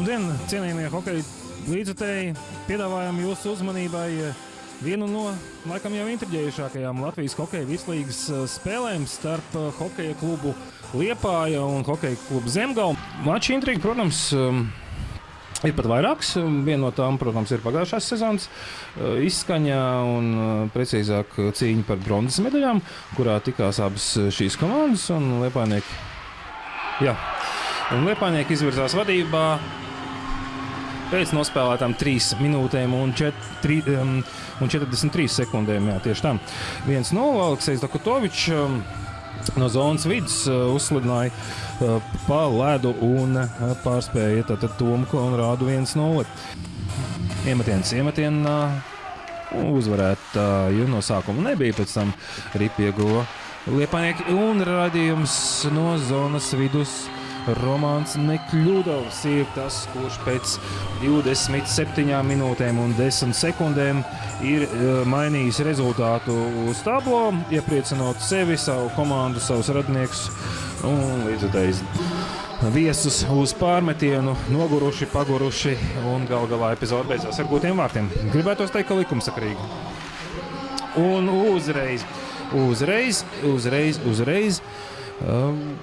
Labdien, cienījamie hokeja līdzutēji! Piedāvājam jūsu uzmanībai eh, vienu no laikam jau intriģējušākajām Latvijas hokeja virslīgas eh, spēlēm starp eh, hokeja klubu Liepāja un hokeja klubu Zemgala. Mača intriga, protams, Ir pat vairākas. Viena no tām, protams, ir pagājušās sezonas izskaņa un, precīzāk, cīņa par bronzas medaļām, kurā tikās abas šīs komandas un Liepājnieki. Jā, un Liepājnieki izvirzās vadībā pēc nospēlētām 3 minūtēm un, 4, um, un 43 sekundēm. Jā, tieši tā. Viens no Aleksis Dakotovičs. Um, no zonas vidus uh, uzslidināja uh, pa ledu un uh, pārspēja tātad Tomu Konrādu 1-0. Iemetiens, iemetienā uzvarētāju no sākuma nebija, pēc tam Ripi ieguva Liepanieki un radījums no zonas vidus. Romanis Nekļūdovs ir tas, kurš pēc 27 minūtēm un 10 sekundēm ir uh, mainījis rezultātu uz tablo, iepriecinot sevi, savu komandu, savus radniekus un līdzekļus. Viesus uz pārmetienu, noguruši, paguruši un gal galā epizode beidzās ar gūtiem vārtiem. Gribētu teikt, ka likumsakrīgi. Un uzreiz, uzreiz, uzreiz, uzreiz. Um,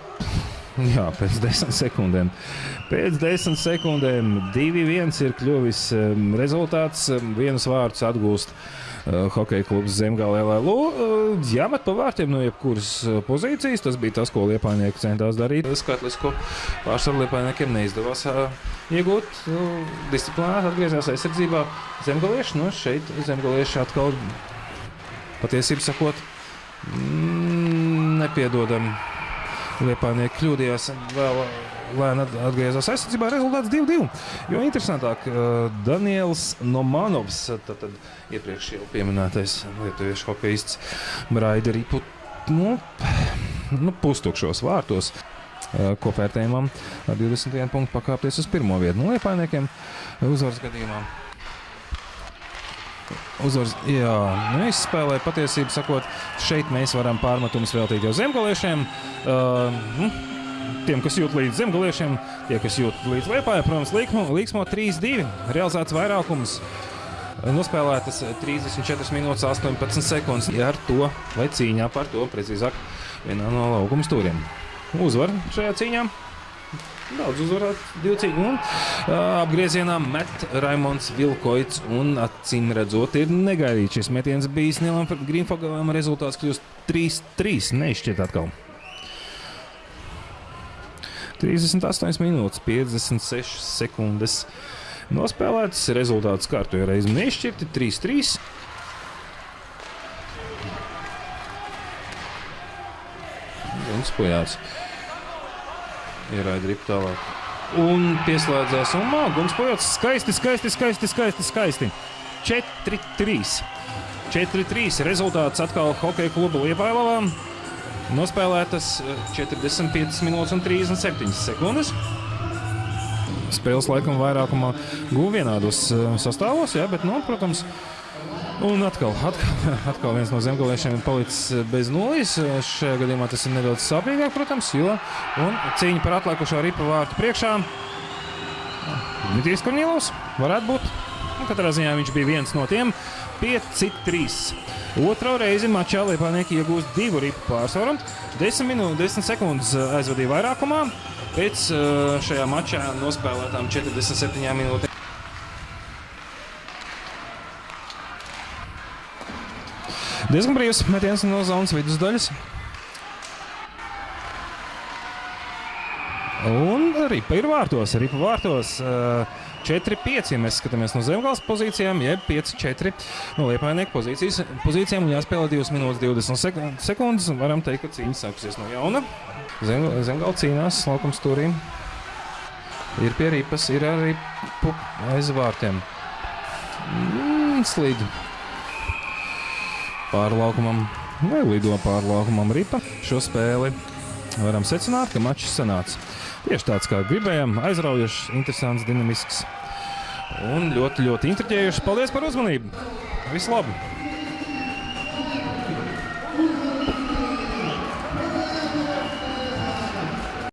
Jā, pēc desmit sekundēm. Pēc desmit sekundēm 2-1 ir kļuvis um, rezultāts. Um, vienus vārdus atgūst uh, hokeja klubs Zemgālē. Uh, jāmet pa vārtiem no jebkuras uh, pozīcijas. Tas bija tas, ko Liepājnieki centās darīt. Skaitlisku pārsvaru Liepājniekiem neizdevās uh, iegūt. Uh, disciplinēti atgriezās aizsardzībā Zemgalieši. Nu, šeit Zemgalieši atkal patiesību sakot mm, nepiedodam Liepājnieki kļūdījās vēl lēni atgriezās aizsardzībā. Rezultāts 2-2. Jo interesantāk, Daniels Nomanovs, tad, tad iepriekš jau pieminētais lietuviešu hokeists Braideripu, nu, nu, pustukšos vārtos. Kopvērtējumam ar 21 punktu pakāpties uz pirmo vietu no Liepājniekiem uzvaras gadījumā. Uzvaras, jā, nu, izspēlē patiesību sakot, šeit mēs varam pārmetumus veltīt jau zemgaliešiem. Uh, nu, tiem, kas jūt līdz zemgaliešiem, tie, kas jūt līdz liepājai, protams, līksmo 3-2, realizēts vairākums. Nospēlētas 34 minūtes, 18 sekundes. Ar to, vai cīņā par to, precīzāk, vienā no laukuma stūriem. Uzvar šajā cīņā. Daudz uzvarētu, divi cīņi. Un uh, apgriezienā met Raimons Vilkoits. Un acīm redzot, ir negaidīts šis metiens bijis Nilam Grīnfogalam. Rezultāts kļūst 3-3. Neizšķiet atkal. 38 minūtes, 56 sekundes. Nospēlēts rezultāts kārtoja reizi nešķirti 3-3. Un spējās ieraida ripu tālāk. Un pieslēdzās un mākslinieks pojots skaisti, skaisti, skaisti, skaisti. skaisti. 4-3. 4-3 rezultāts atkal hokeja kluba Liepājlavā. Nospēlētas 45 eh, minūtes un 37 sekundes. Spēles laikam vairākumā guva vienādos eh, sastāvos, jā, bet, nu, protams, Un atkal, atkal, atkal viens no zemgaliešiem ir palicis bez nulles. Šajā gadījumā tas ir nedaudz sāpīgāk, protams, jo cīņa par atlikušo ripu vārtu priekšā. Dmitrijs Korņilovs varētu būt. Un katrā ziņā viņš bija viens no tiem 5-3. Otro reizi mačā Liepānieki iegūst divu ripu pārsvaru. 10 minūtes, 10 sekundes aizvadīja vairākumā. Pēc šajā mačā nospēlētām 47 minūtēm. Diezgan brīvs metiens no zonas vidusdaļas. Un ripa ir vārtos. Ripa vārtos. 4-5, ja mēs skatāmies no zemgājas pozīcijām, jeb 5-4 no liepainieku pozīcijas, pozīcijām. Jāspēlē 2 minūtes 20 sekundes. Varam teikt, ka cīņa sākusies no jauna. Zem, zemgāla cīnās laukums turī. Ir pie ripas, ir arī aiz vārtiem. Mm, slīd pārlaukumam vai lido pārlaukumam ripa. Šo spēli varam secināt, ka mačs sanāca tieši tāds, kā gribējām. Aizraujošs, interesants, dinamisks un ļoti, ļoti intriģējošs. Paldies par uzmanību! Visu labu!